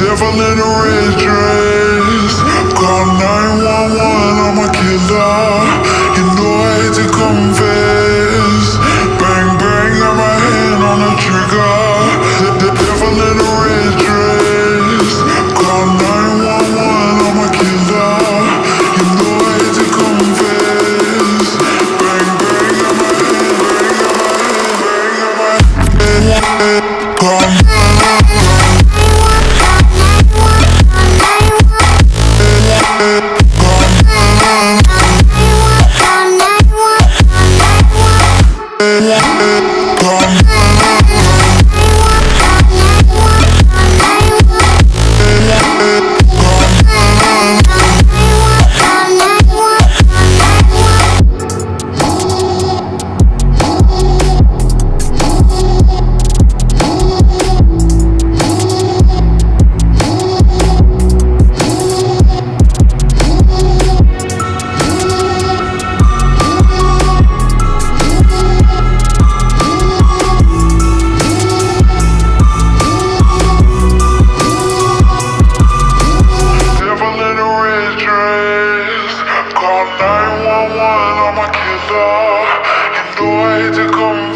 devil in a red dress. Call 911. one on my kisser. You know I hate to come.